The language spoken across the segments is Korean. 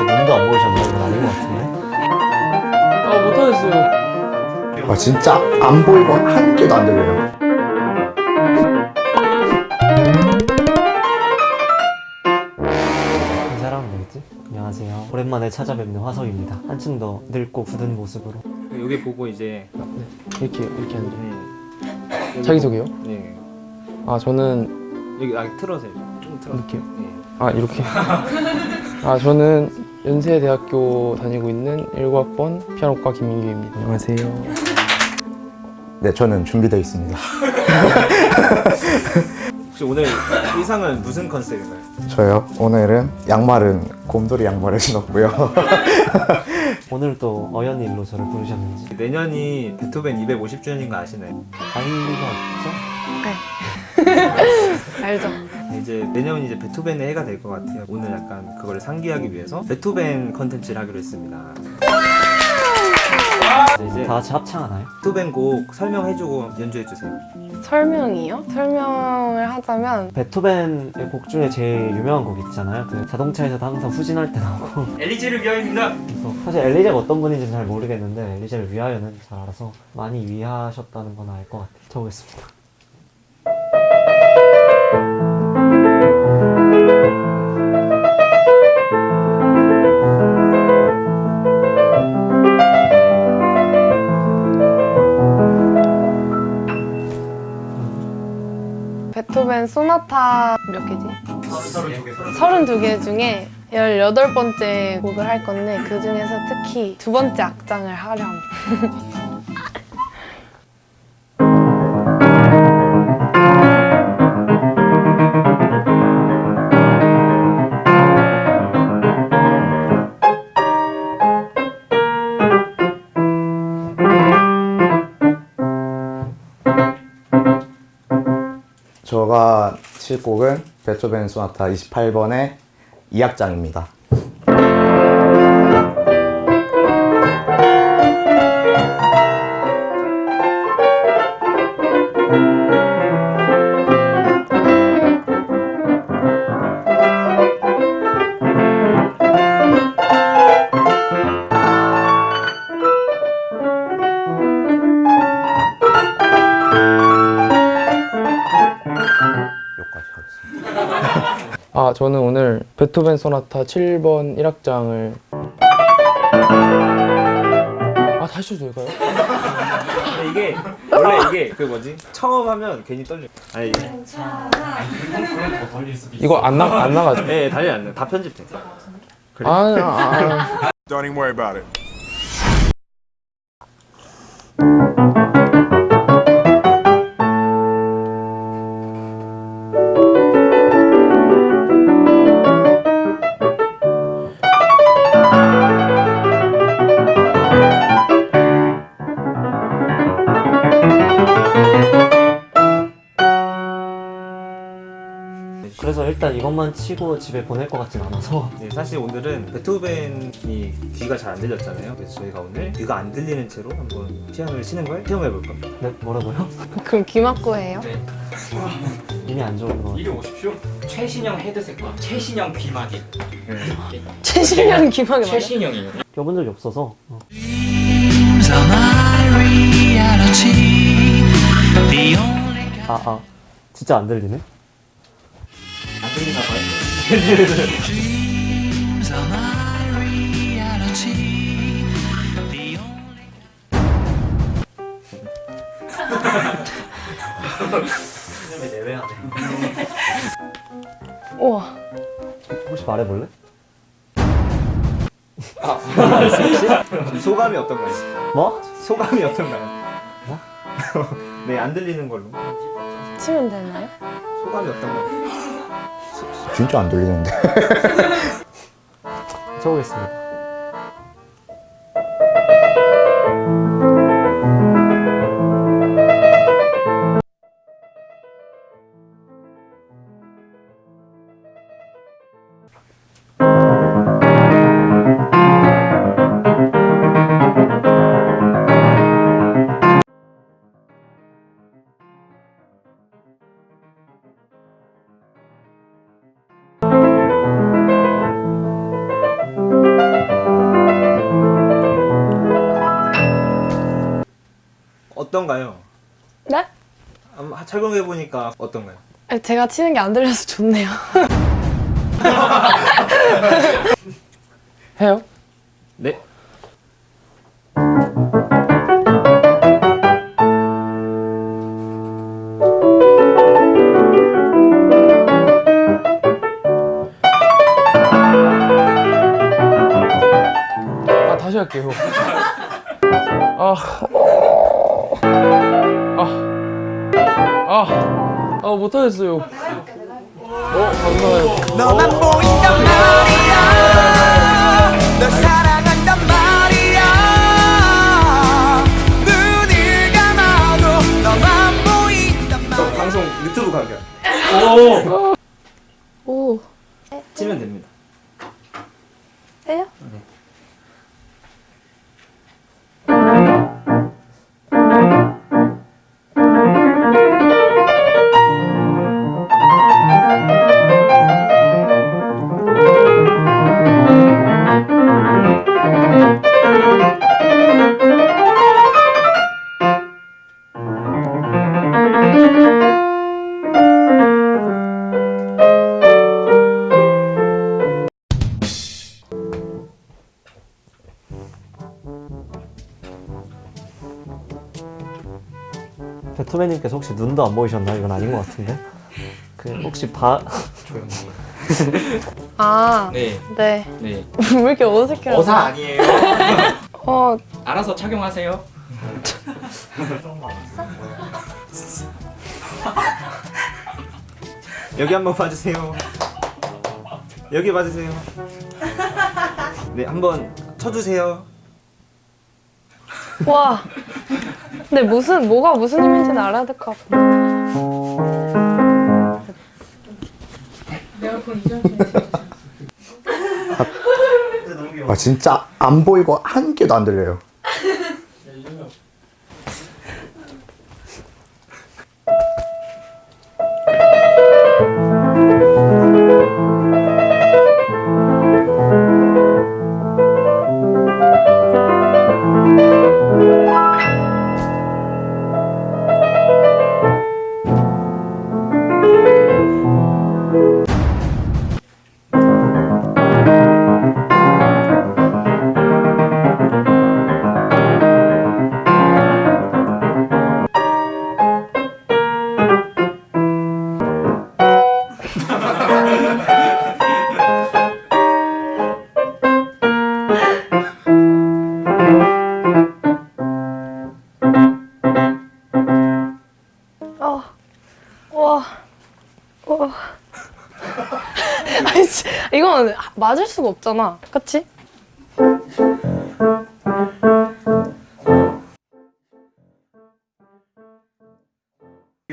혹시 눈도 안 보이셨나요? 이건 아닌 것 같은데 아 못하겠어요 아 진짜 안 보이고 한 개도 안 들려요 인사하면 되겠지? 안녕하세요 오랜만에 찾아뵙는 화석입니다 한층 더 늙고 굳은 모습으로 여기 보고 이제 이렇게 이렇게 하는 네. 자기소개요? 네. 아 저는 여기 아 틀어세요 좀 틀어 이렇게요? 네. 아 이렇게 아 저는 연세대학교 다니고 있는 19학번 피아노과 김민규입니다 안녕하세요 네 저는 준비되어 있습니다 혹시 오늘 의상은 무슨 컨셉인가요? 저요 오늘은 양말은 곰돌이 양말을 신었고요 오늘 또 어연히 일로 저를 부르셨는지 내년이 베토벤 250주년인 거 아시나요? 알 리가 없죠? 알죠. 이제 내년이 이제 베토벤의 해가 될 것 같아요. 오늘 약간 그걸 상기하기 위해서 베토벤 컨텐츠를 하기로 했습니다. 이제 다 같이 합창하나요? 베토벤 곡 설명해주고 연주해주세요. 설명이요? 설명을 하자면 베토벤의 곡 중에 제일 유명한 곡 있잖아요 그 자동차에서도 항상 후진할 때 나오고 엘리제를 위하여입니다. 그래서 사실 엘리제가 어떤 분인지는 잘 모르겠는데 엘리제를 위하여는 잘 알아서 많이 위하셨다는 건 알 것 같아요 적겠습니다 32개 중에 18번째 곡을 할 건데 그 중에서 특히 두 번째 악장을 하려 합니다. 제가 칠 곡은 베토벤 소나타 28번의 2악장입니다 아 저는 오늘 베토벤 소나타 7번 1악장을 아 다시 해도 될까요? 근데 이게 원래 이게 그 뭐지? 처음 하면 괜히 떨려. 아니, 이거 안, 나, 안 나가죠? 네, 달리 안 나. 다 편집돼. 아, 아, 아. Don't even worry about it. 일단 이것만 치고 집에 보낼 것 같진 않아서 네, 사실 오늘은 베토벤이 귀가 잘 안 들렸잖아요. 그래서 저희가 오늘 귀가 안 들리는 채로 한번 피아노를 치는 걸 체험해 볼 겁니다. 네 뭐라고요? 그럼 귀 막고 해요? 이미 안 좋은 거 이리 오십시오. 최신형 헤드셋과 최신형 귀마개. 최신형 귀 막이 맞아? 최신형이에요. 껴본 적이 없어서 어. 아, 아 진짜 안 들리네? 안 들리나 봐요. 선생님이 내외하네 우와. 혹시 말해볼래? 소감이 어떤가요? 뭐? 소감이 어떤가요? 네, 안 들리는 걸로. 치면 되나요? 소감이 어떤가요? 진짜 안 들리는데. 쳐보겠습니다 보니까 어떤가요? 아니, 제가 치는 게 안 들려서 좋네요. 해요? 네. 아 다시 할게요. 아, 아, 아, 아 못하겠어요. 어 감사해요. 너만 보인단 말이야 널 사랑한단 말이야 눈을 감아도 너만 보인단 저 말이야 방송 유튜브 가격 오. 치면 됩니다. 해요? 베 토벤님께서 혹시 눈도 안 보이셨나요? 이건 아닌 것 같은데. 그 혹시 바 아, 네. 네. 네. 왜 이렇게 어색해? 어사 아니에요. 어, 알아서 착용하세요. 여기 한번 봐주세요. 여기 봐주세요. 네, 한번 쳐주세요. 와. 근데 무슨, 뭐가 무슨 의미인지는 알아야 될 것 같아. 아 진짜 안 보이고 한 개도 안 들려요. 와, 와. 아니, 진- 이건 맞을 수가 없잖아. 그치?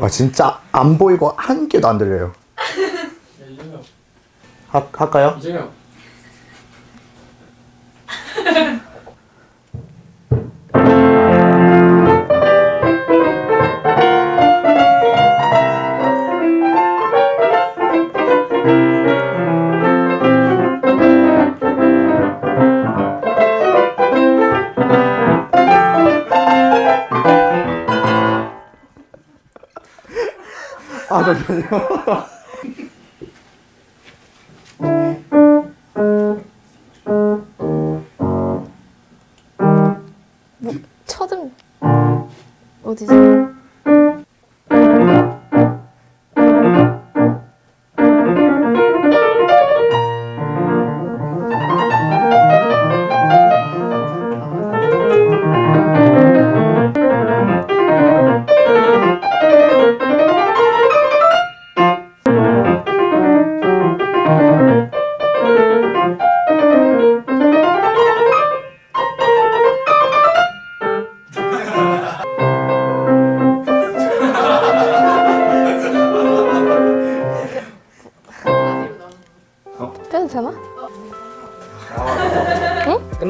아 진짜 안 보이고 한 개도 안 들려요. 하, 할까요? 이재명. 아 잠시만요.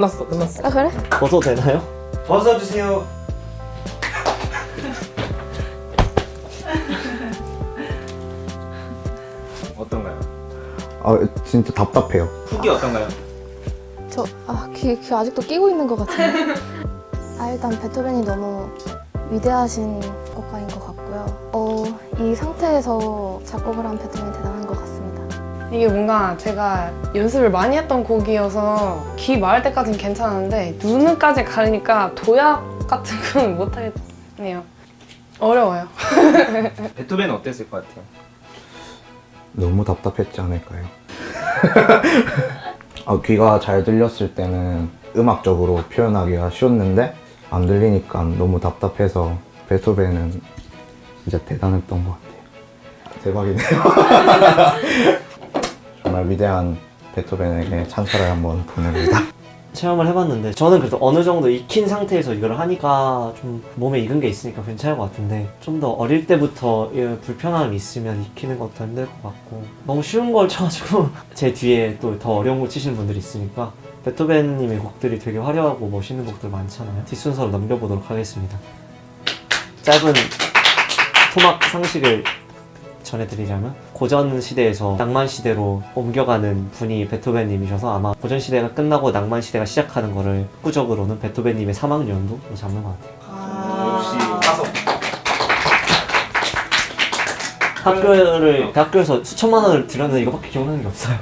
끝났어, 끝났어. 아 그래? 벗어도 되나요? 벗어주세요. 어떤가요? 아 진짜 답답해요. 후기 어떤가요? 저, 아, 귀, 귀 아직도 끼고 있는 것 같아요. 아, 일단 베토벤이 너무 위대하신 작곡가인 것 같고요. 어, 이 상태에서 작곡을 한 베토벤이. 이게 뭔가 제가 연습을 많이 했던 곡이어서 귀 마를 때까지는 괜찮은데 눈까지 가리니까 도약 같은 건 못하겠네요. 어려워요. 베토벤은 어땠을 것 같아요? 너무 답답했지 않을까요? 아, 귀가 잘 들렸을 때는 음악적으로 표현하기가 쉬웠는데 안 들리니까 너무 답답해서 베토벤은 진짜 대단했던 것 같아요. 대박이네요. 정말 위대한 베토벤에게 찬사를 한번 보냅니다. 체험을 해봤는데 저는 그래도 어느 정도 익힌 상태에서 이걸 하니까 좀 몸에 익은 게 있으니까 괜찮을 것 같은데 좀 더 어릴 때부터 이 불편함이 있으면 익히는 것도 힘들 것 같고 너무 쉬운 걸 쳐가지고 제 뒤에 또 더 어려운 걸 치시는 분들이 있으니까 베토벤님의 곡들이 되게 화려하고 멋있는 곡들 많잖아요 뒷순서로 넘겨보도록 하겠습니다 짧은 토막 상식을 전해드리자면 고전 시대에서 낭만 시대로 옮겨가는 분이 베토벤님이셔서 아마 고전 시대가 끝나고 낭만 시대가 시작하는 거를 학구적으로는 베토벤님의 사망 연도로 잡는 것 같아요. 역시. 학교를 대학교에서 수천만 원을 들였는데 이거밖에 기억나는 게 없어요.